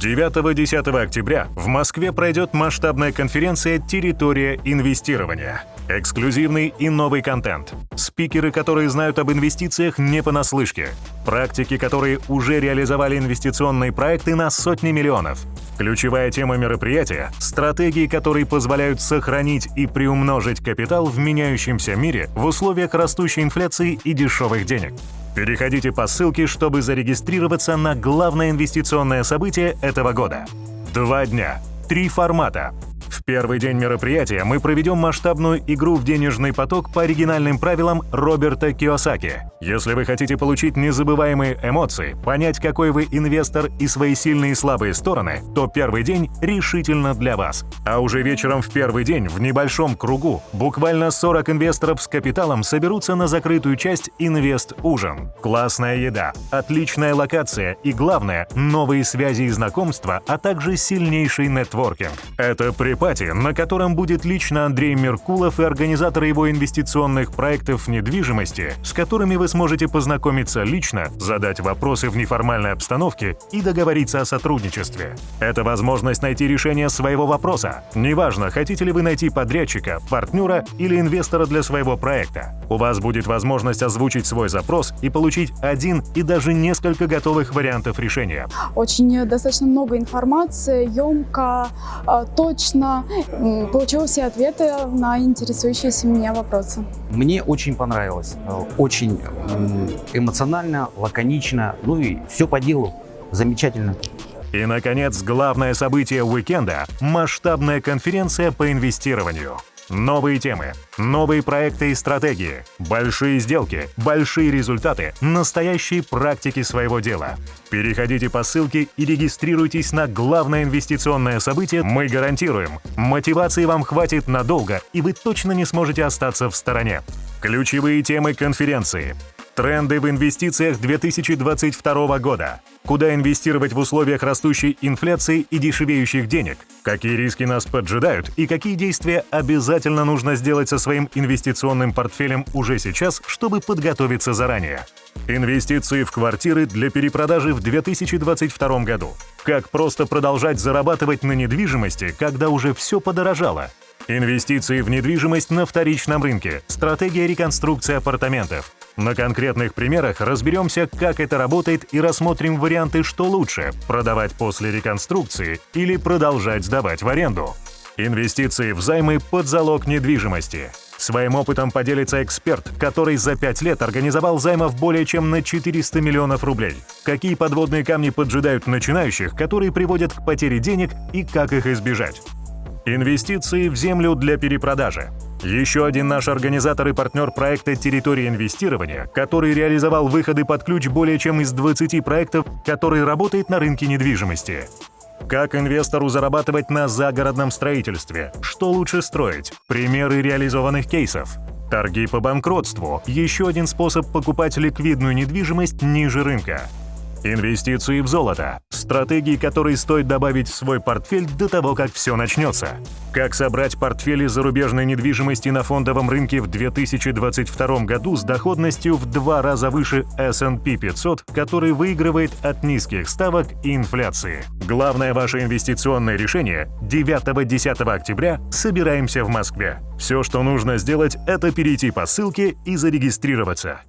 9-10 октября в Москве пройдет масштабная конференция «Территория инвестирования». Эксклюзивный и новый контент. Спикеры, которые знают об инвестициях не понаслышке. Практики, которые уже реализовали инвестиционные проекты на сотни миллионов. Ключевая тема мероприятия – стратегии, которые позволяют сохранить и приумножить капитал в меняющемся мире в условиях растущей инфляции и дешевых денег. Переходите по ссылке, чтобы зарегистрироваться на главное инвестиционное событие этого года. Два дня, три формата, в первый день мероприятия мы проведем масштабную игру в денежный поток по оригинальным правилам Роберта Киосаки. Если вы хотите получить незабываемые эмоции, понять, какой вы инвестор и свои сильные и слабые стороны, то первый день решительно для вас. А уже вечером в первый день в небольшом кругу буквально 40 инвесторов с капиталом соберутся на закрытую часть «Инвест-ужин». Классная еда, отличная локация и, главное, новые связи и знакомства, а также сильнейший нетворкинг. Это при пати, на котором будет лично Андрей Меркулов и организаторы его инвестиционных проектов недвижимости, с которыми вы сможете познакомиться лично, задать вопросы в неформальной обстановке и договориться о сотрудничестве. Это возможность найти решение своего вопроса. Неважно, хотите ли вы найти подрядчика, партнера или инвестора для своего проекта. У вас будет возможность озвучить свой запрос и получить один и даже несколько готовых вариантов решения. Очень достаточно много информации, емко, а, точно, получила все ответы на интересующиеся меня вопросы. Мне очень понравилось. Э, очень эмоционально, лаконично, ну и все по делу. Замечательно. И, наконец, главное событие уикенда – масштабная конференция по инвестированию. Новые темы, новые проекты и стратегии, большие сделки, большие результаты, настоящие практики своего дела. Переходите по ссылке и регистрируйтесь на главное инвестиционное событие. Мы гарантируем, мотивации вам хватит надолго, и вы точно не сможете остаться в стороне. Ключевые темы конференции. Тренды в инвестициях 2022 года. Куда инвестировать в условиях растущей инфляции и дешевеющих денег? Какие риски нас поджидают и какие действия обязательно нужно сделать со своим инвестиционным портфелем уже сейчас, чтобы подготовиться заранее? Инвестиции в квартиры для перепродажи в 2022 году. Как просто продолжать зарабатывать на недвижимости, когда уже все подорожало? Инвестиции в недвижимость на вторичном рынке. Стратегия реконструкции апартаментов. На конкретных примерах разберемся, как это работает и рассмотрим варианты, что лучше – продавать после реконструкции или продолжать сдавать в аренду. Инвестиции в займы под залог недвижимости. Своим опытом поделится эксперт, который за 5 лет организовал займов более чем на 400 миллионов рублей. Какие подводные камни поджидают начинающих, которые приводят к потере денег и как их избежать. Инвестиции в землю для перепродажи. Еще один наш организатор и партнер проекта «Территория инвестирования», который реализовал выходы под ключ более чем из 20 проектов, который работает на рынке недвижимости. Как инвестору зарабатывать на загородном строительстве? Что лучше строить? Примеры реализованных кейсов. Торги по банкротству – еще один способ покупать ликвидную недвижимость ниже рынка. Инвестиции в золото – стратегии, которые стоит добавить в свой портфель до того, как все начнется. Как собрать портфели зарубежной недвижимости на фондовом рынке в 2022 году с доходностью в два раза выше S&P 500, который выигрывает от низких ставок и инфляции. Главное ваше инвестиционное решение – 9-10 октября собираемся в Москве. Все, что нужно сделать, это перейти по ссылке и зарегистрироваться.